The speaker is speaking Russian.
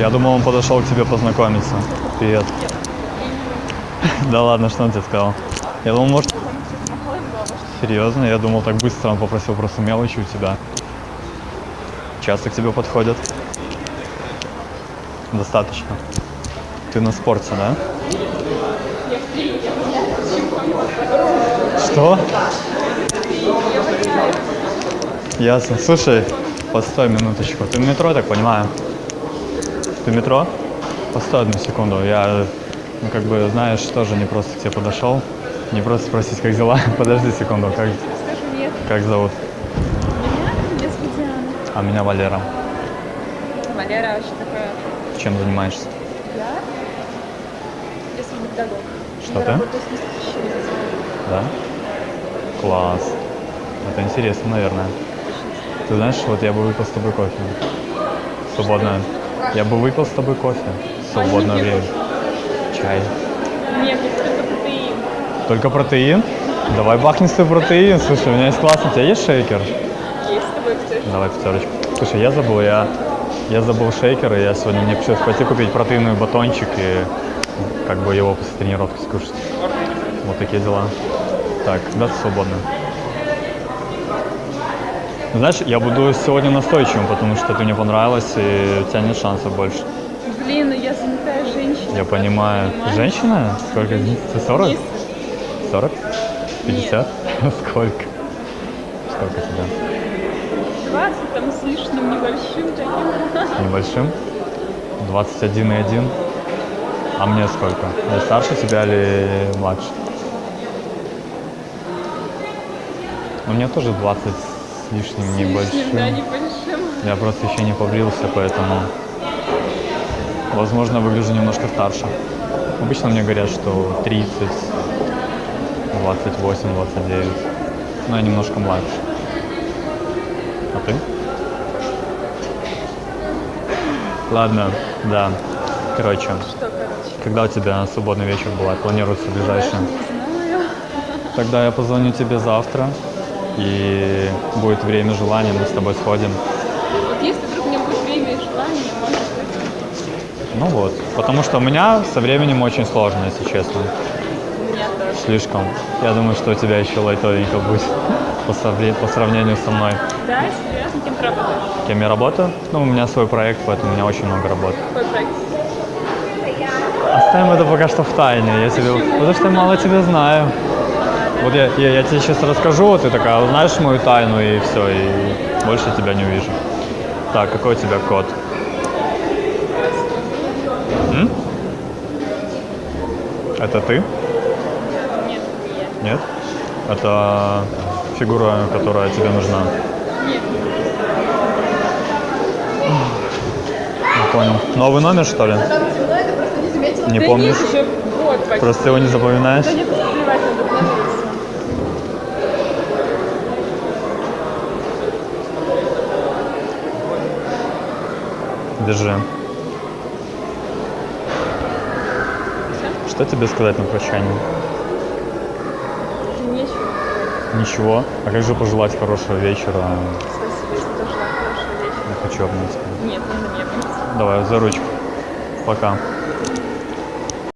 Я думал, он подошел к тебе познакомиться. Привет. Да ладно, что он тебе сказал? Я думал, может... Серьезно? Я думал, так быстро он попросил просто мелочи у тебя. Часто к тебе подходят? Достаточно. Ты на спорте, да? Что? Ясно. Слушай, постой минуточку. Ты в метро, так понимаю? Ты метро? Постой одну секунду. Я, ну, как бы, знаешь, тоже не просто к тебе подошел. Не просто спросить, как дела. Подожди секунду, как, Скажи нет. как зовут? Меня? Меня зовут Диана. А меня Валера. Валера вообще такая. Чем занимаешься? Я? Я сам педагог. Что я ты? работаю с несущими Да? Класс. Это интересно, наверное. Ты знаешь, вот я бы выпил с тобой кофе. Свободное. Я бы выпил с тобой кофе. в Свободное нет, время. Чай. Нет, только протеин. Только протеин? Давай бахнем с тобой протеин. Слушай, у меня есть классный. У тебя есть шейкер? Есть с тобой, кстати. Давай пятерочку. Слушай, я забыл, я, я забыл шейкер, и я сегодня мне пришлось пойти купить протеиновый батончик и как бы его после тренировки скушать. Вот такие дела. Так, да, ты свободна. Знаешь, я буду сегодня настойчивым, потому что ты мне понравилась, и у тебя нет шансов больше. Блин, ну я занятая женщина. Я понимаю. понимаешь? Женщина? Сколько? Ты 40? Есть. 40? 50? Сколько? Сколько тебе? 20 там с лишним небольшим таким. Небольшим? 21,1. А мне сколько? Я старше тебя или младше? У меня тоже 20 с лишним С лишним, небольшим. да, небольшим. Я просто еще не побрился, поэтому, возможно, выгляжу немножко старше. Обычно мне говорят, что 30, 28, 29. Но я немножко младше. А ты? Ладно, да. Короче, Что, короче? когда у тебя свободный вечер бывает? Планируется знаю. Тогда я позвоню тебе завтра. И будет время, желание, мы с тобой сходим. Вот если вдруг у меня будет время и желание, быть, Ну вот. Потому что у меня со временем очень сложно, если честно. Слишком. Я думаю, что у тебя еще лайтовенько будет по сравнению со мной. Да, серьезно, кем ты работаешь? Кем я работаю? Ну, у меня свой проект, поэтому у меня очень много работы. Какой проект? Оставим это пока что в тайне. Я тебе... Потому что я мало тебя знаю. Вот я, я, я тебе сейчас расскажу, вот ты такая, узнаешь мою тайну, и все, и больше тебя не увижу. Так, какой у тебя код? М? Это ты? Нет, не я. Нет? Это фигура, которая тебе нужна. Нет, Не понял. Новый номер, что ли? Не да помнишь? нет, еще год почти. Просто его не запоминаешь? Да нет, плевать, надо Держи. Что тебе сказать на прощание? Говорить. Ничего. А как же пожелать хорошего вечера? Спасибо, если тоже хорошего вечера. Я хочу обнять тебя. Нет, нужно не обнять. Давай, за ручку. Пока.